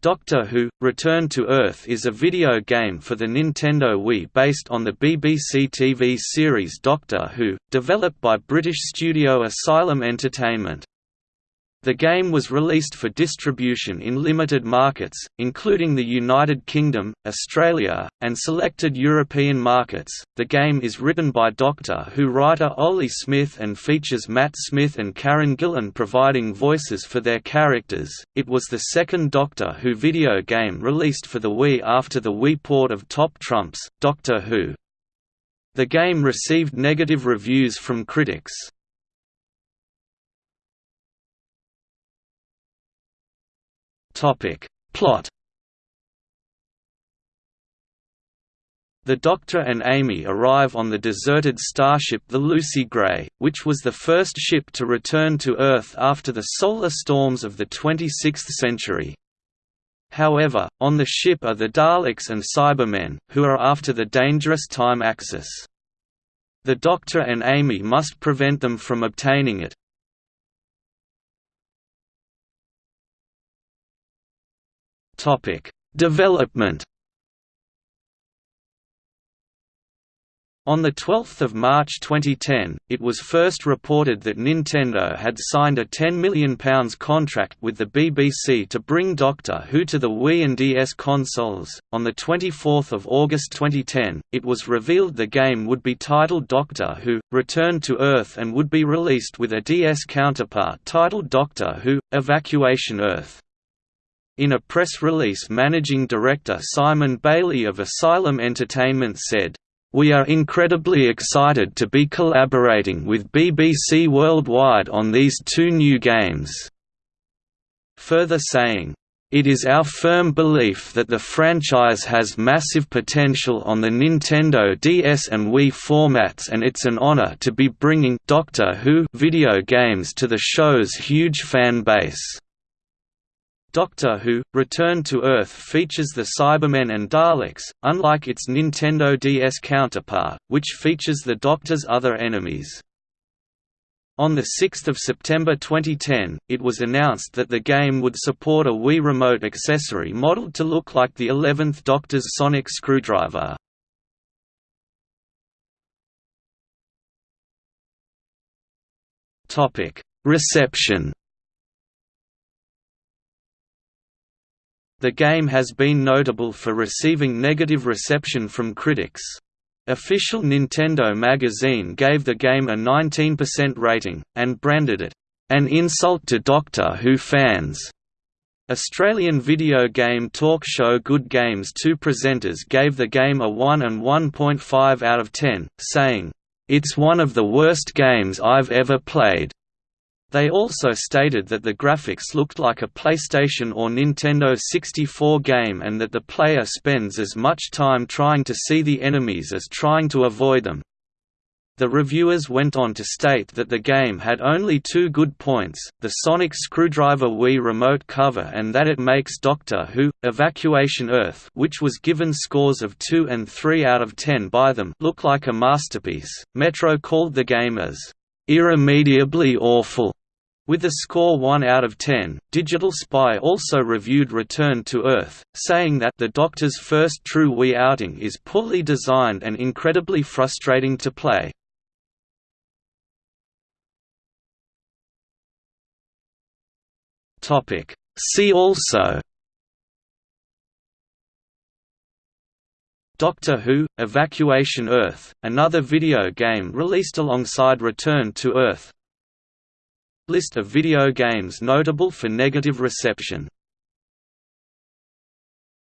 Doctor Who – Return to Earth is a video game for the Nintendo Wii based on the BBC TV series Doctor Who, developed by British studio Asylum Entertainment. The game was released for distribution in limited markets, including the United Kingdom, Australia, and selected European markets. The game is written by Doctor Who writer Oli Smith and features Matt Smith and Karen Gillan providing voices for their characters. It was the second Doctor Who video game released for the Wii after the Wii port of Top Trumps, Doctor Who. The game received negative reviews from critics. Topic. Plot The Doctor and Amy arrive on the deserted starship the Lucy Gray, which was the first ship to return to Earth after the solar storms of the 26th century. However, on the ship are the Daleks and Cybermen, who are after the dangerous time axis. The Doctor and Amy must prevent them from obtaining it, Topic: Development. On 12 March 2010, it was first reported that Nintendo had signed a £10 million contract with the BBC to bring Doctor Who to the Wii and DS consoles. On 24 August 2010, it was revealed the game would be titled Doctor Who Return to Earth and would be released with a DS counterpart titled Doctor Who Evacuation Earth. In a press release managing director Simon Bailey of Asylum Entertainment said, "...we are incredibly excited to be collaborating with BBC Worldwide on these two new games." Further saying, it is our firm belief that the franchise has massive potential on the Nintendo DS and Wii formats and it's an honor to be bringing Doctor Who video games to the show's huge fan base. Doctor Who – Return to Earth features the Cybermen and Daleks, unlike its Nintendo DS counterpart, which features the Doctor's other enemies. On 6 September 2010, it was announced that the game would support a Wii Remote accessory modeled to look like the 11th Doctor's sonic screwdriver. Reception The game has been notable for receiving negative reception from critics. Official Nintendo magazine gave the game a 19% rating, and branded it, "...an insult to Doctor Who fans." Australian video game talk show Good Games 2 presenters gave the game a 1 and 1.5 out of 10, saying, "...it's one of the worst games I've ever played." They also stated that the graphics looked like a PlayStation or Nintendo 64 game and that the player spends as much time trying to see the enemies as trying to avoid them. The reviewers went on to state that the game had only two good points, the Sonic Screwdriver Wii remote cover and that it makes Doctor Who, Evacuation Earth which was given scores of 2 and 3 out of 10 by them look like a masterpiece. Metro called the game as irremediably awful with a score 1 out of 10, Digital Spy also reviewed Return to Earth, saying that the Doctor's first true Wii outing is poorly designed and incredibly frustrating to play. See also Doctor Who – Evacuation Earth, another video game released alongside Return to Earth List of video games notable for negative reception